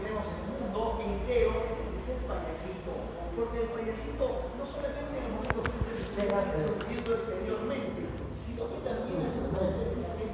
tenemos el mundo entero es el payasito. Porque el payasito no solamente en los momentos que ustedes exteriormente, sino que también hace parte de la gente.